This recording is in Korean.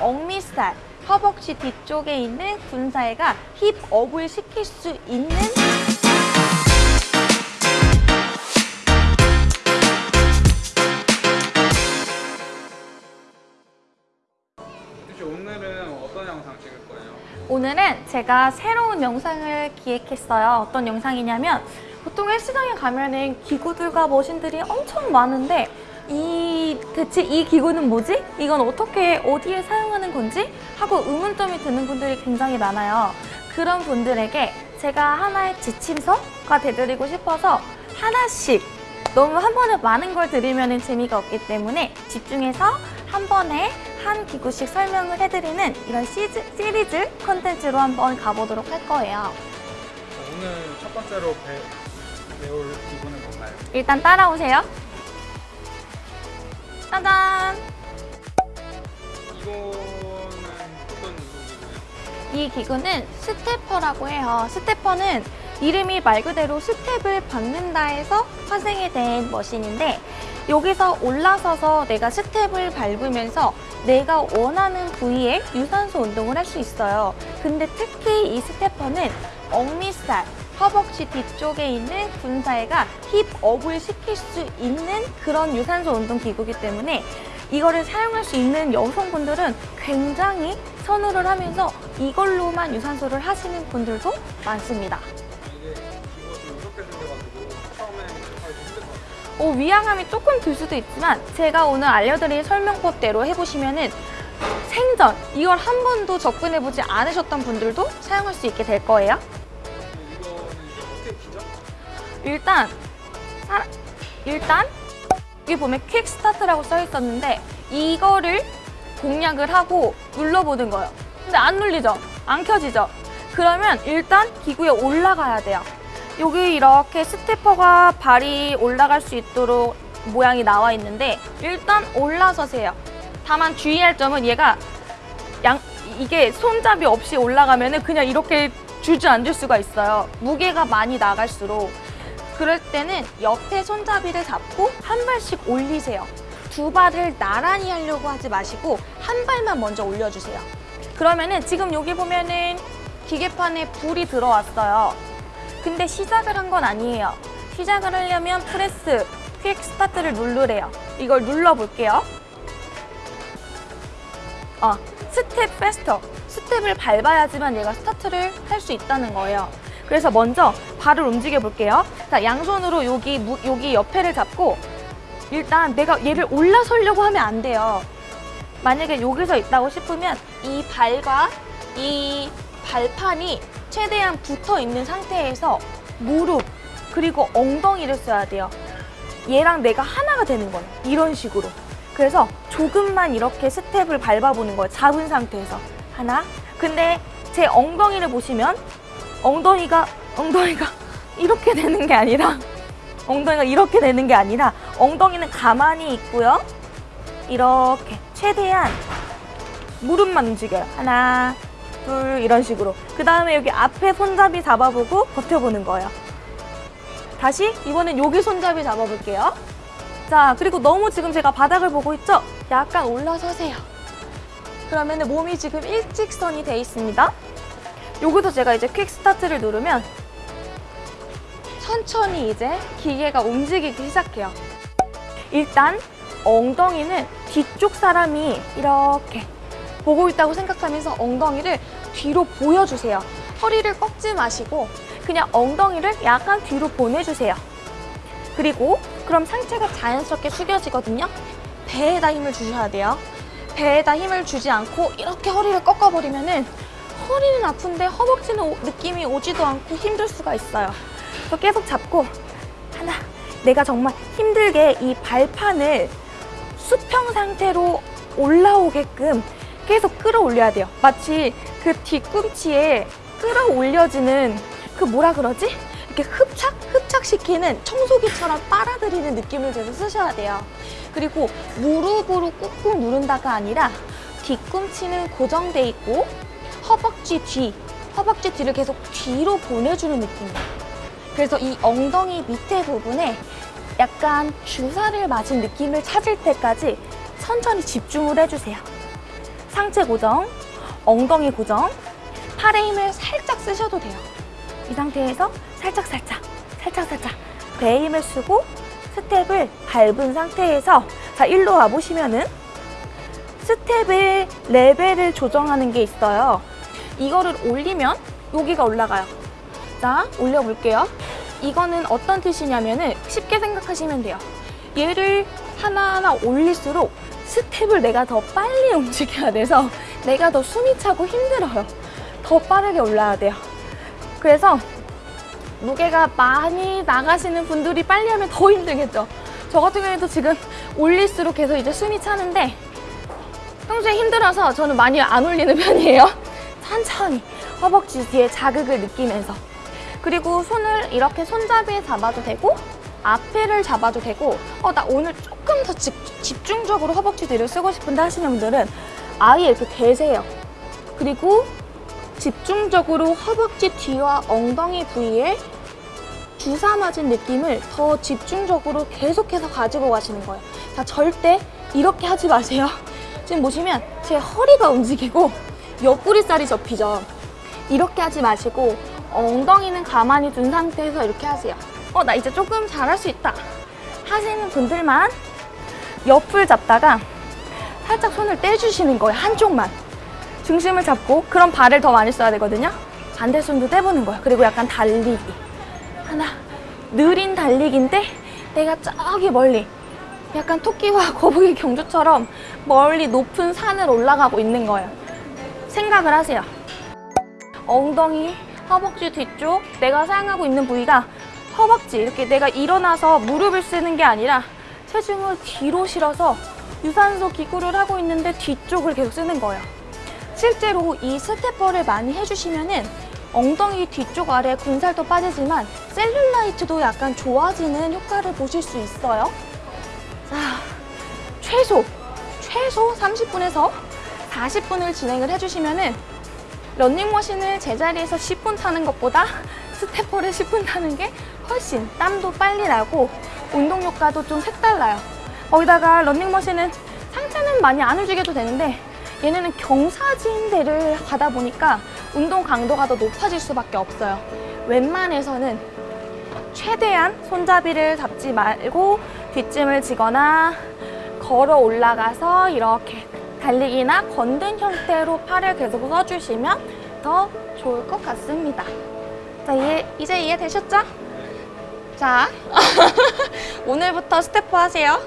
억미살, 허벅지 뒤쪽에 있는 군살과 힙업을 시킬 수 있는 혹시 오늘은 어떤 영상 찍을 거예요? 오늘은 제가 새로운 영상을 기획했어요. 어떤 영상이냐면 보통 헬스장에 가면은 기구들과 머신들이 엄청 많은데 이 대체 이 기구는 뭐지? 이건 어떻게 어디에 사용하는 건지? 하고 의문점이 드는 분들이 굉장히 많아요. 그런 분들에게 제가 하나의 지침서가 되드리고 싶어서 하나씩 너무 한 번에 많은 걸 드리면 재미가 없기 때문에 집중해서 한 번에 한 기구씩 설명을 해드리는 이런 시즈, 시리즈 컨텐츠로 한번 가보도록 할 거예요. 오늘 첫 번째로 배, 배울 기구는 뭔가요? 일단 따라오세요. 짜잔! 이거는 어떤 운동기구예요? 이 기구는 stepper라고 해요. stepper는 이름이 말 그대로 스텝을 밟는다 해서 파생이 된 machine인데 여기서 올라서서 내가 스텝을 밟으면서 내가 원하는 부위에 유산소 운동을 할 수 있어요. 근데 특히 이 stepper는 억미살, 허벅지 뒤쪽에 있는 군살과 힙업을 시킬 수 있는 그런 유산소 운동 기구이기 때문에 이거를 사용할 수 있는 여성분들은 굉장히 선호를 하면서 이걸로만 유산소를 하시는 분들도 많습니다. 같아요. 어, 위양함이 조금 들 수도 있지만 제가 오늘 알려드릴 설명법대로 해보시면 은 생전 이걸 한 번도 접근해보지 않으셨던 분들도 사용할 수 있게 될 거예요. 일단 사- 일단 여기 보면 quick start라고 써 있었는데 이거를 공략을 하고 눌러보는 거예요. 근데 안 눌리죠? 안 켜지죠? 그러면 일단 기구에 올라가야 돼요. 여기 이렇게 stepper가 발이 올라갈 수 있도록 모양이 나와 있는데 일단 올라서세요. 다만 주의할 점은 얘가 양 이게 손잡이 없이 올라가면은 그냥 이렇게 주저앉을 수가 있어요. 무게가 많이 나갈수록 그럴 때는 옆에 손잡이를 잡고 한 발씩 올리세요. 두 발을 나란히 하려고 하지 마시고 한 발만 먼저 올려주세요. 그러면은 지금 여기 보면은 기계판에 불이 들어왔어요. 근데 시작을 한 건 아니에요. 시작을 하려면 press, quick start를 누르래요. 이걸 눌러볼게요. 어, step faster. 스텝을 밟아야지만 얘가 스타트를 할 수 있다는 거예요. 그래서 먼저 발을 움직여 볼게요. 자, 양손으로 여기, 무- 여기 옆에를 잡고 일단 내가 얘를 올라서려고 하면 안 돼요. 만약에 여기서 있다고 싶으면 이 발과 이 발판이 최대한 붙어 있는 상태에서 무릎 그리고 엉덩이를 써야 돼요. 얘랑 내가 하나가 되는 거예요. 이런 식으로. 그래서 조금만 이렇게 스텝을 밟아보는 거예요. 잡은 상태에서. 하나. 근데 제 엉덩이를 보시면 엉덩이가, 엉덩이가 이렇게 되는 게 아니라 엉덩이가 이렇게 되는 게 아니라 엉덩이는 가만히 있고요. 이렇게 최대한 무릎만 움직여요. 하나, 둘 이런 식으로. 그 다음에 여기 앞에 손잡이 잡아보고 버텨보는 거예요. 다시 이번엔 여기 손잡이 잡아볼게요. 자, 그리고 너무 지금 제가 바닥을 보고 있죠? 약간 올라서세요. 그러면 몸이 지금 일직선이 돼 있습니다. 여기서 제가 이제 퀵 스타트를 누르면 천천히 이제 기계가 움직이기 시작해요. 일단 엉덩이는 뒤쪽 사람이 이렇게 보고 있다고 생각하면서 엉덩이를 뒤로 보여주세요. 허리를 꺾지 마시고 그냥 엉덩이를 약간 뒤로 보내주세요. 그리고 그럼 상체가 자연스럽게 숙여지거든요. 배에다 힘을 주셔야 돼요. 배에다 힘을 주지 않고 이렇게 허리를 꺾어버리면 은 허리는 아픈데 허벅지는 오- 느낌이 오지도 않고 힘들 수가 있어요. 그래서 계속 잡고 하나, 내가 정말 힘들게 이 발판을 수평 상태로 올라오게끔 계속 끌어올려야 돼요. 마치 그 뒤꿈치에 끌어올려지는 그 뭐라 그러지? 이렇게 흡착? 흡착시키는 청소기처럼 빨아들이는 느낌을 계속 쓰셔야 돼요. 그리고 무릎으로 꾹꾹 누른다가 아니라 뒤꿈치는 고정돼 있고 허벅지 뒤, 허벅지 뒤를 계속 뒤로 보내주는 느낌이에요. 그래서 이 엉덩이 밑에 부분에 약간 주사를 맞은 느낌을 찾을 때까지 천천히 집중을 해주세요. 상체 고정, 엉덩이 고정, 팔의 힘을 살짝 쓰셔도 돼요. 이 상태에서 살짝 살짝 살짝 살짝 배에 힘을 쓰고 스텝을 밟은 상태에서 자 일로 와 보시면은 스텝의 레벨을 조정하는 게 있어요. 이거를 올리면 여기가 올라가요. 자 올려볼게요. 이거는 어떤 뜻이냐면 은 쉽게 생각하시면 돼요. 얘를 하나하나 올릴수록 스텝을 내가 더 빨리 움직여야 돼서 내가 더 숨이 차고 힘들어요. 더 빠르게 올라야 돼요. 그래서 무게가 많이 나가시는 분들이 빨리 하면 더 힘들겠죠. 저 같은 경우에도 지금 올릴수록 계속 이제 숨이 차는데 평소에 힘들어서 저는 많이 안 올리는 편이에요. 천천히 허벅지 뒤에 자극을 느끼면서 그리고 손을 이렇게 손잡이에 잡아도 되고 앞에를 잡아도 되고 어 나 오늘 조금 더 집, 집중적으로 허벅지 뒤를 쓰고 싶은데 하시는 분들은 아예 이렇게 대세요. 그리고 집중적으로 허벅지 뒤와 엉덩이 부위에 주사 맞은 느낌을 더 집중적으로 계속해서 가지고 가시는 거예요. 자, 절대 이렇게 하지 마세요. 지금 보시면 제 허리가 움직이고 옆구리살이 접히죠. 이렇게 하지 마시고 엉덩이는 가만히 둔 상태에서 이렇게 하세요. 어, 나 이제 조금 잘할 수 있다. 하시는 분들만 옆을 잡다가 살짝 손을 떼주시는 거예요. 한쪽만. 중심을 잡고 그럼 발을 더 많이 써야 되거든요. 반대 손도 떼보는 거예요. 그리고 약간 달리기. 하나, 느린 달리기인데 내가 저기 멀리 약간 토끼와 거북이 경주처럼 멀리 높은 산을 올라가고 있는 거예요. 생각을 하세요. 엉덩이, 허벅지 뒤쪽 내가 사용하고 있는 부위가 허벅지 이렇게 내가 일어나서 무릎을 쓰는 게 아니라 체중을 뒤로 실어서 유산소 기구를 하고 있는데 뒤쪽을 계속 쓰는 거예요. 실제로 이 스테퍼를 많이 해주시면 은 엉덩이 뒤쪽 아래 군살도 빠지지만 셀룰라이트도 약간 좋아지는 효과를 보실 수 있어요. 자, 최소, 최소 30분에서 40분을 진행을 해주시면 은 런닝머신을 제자리에서 10분 타는 것보다 스테퍼를 10분 타는 게 훨씬 땀도 빨리 나고 운동 효과도 좀 색달라요. 거기다가 런닝머신은 상체는 많이 안 움직여도 되는데 얘네는 경사진 데를 가다 보니까 운동 강도가 더 높아질 수밖에 없어요. 웬만해서는 최대한 손잡이를 잡지 말고 뒷짐을 지거나 걸어 올라가서 이렇게 달리기나 건든 형태로 팔을 계속 써주시면 더 좋을 것 같습니다. 자, 이해, 이제 이해되셨죠? 자, 오늘부터 스태프 하세요.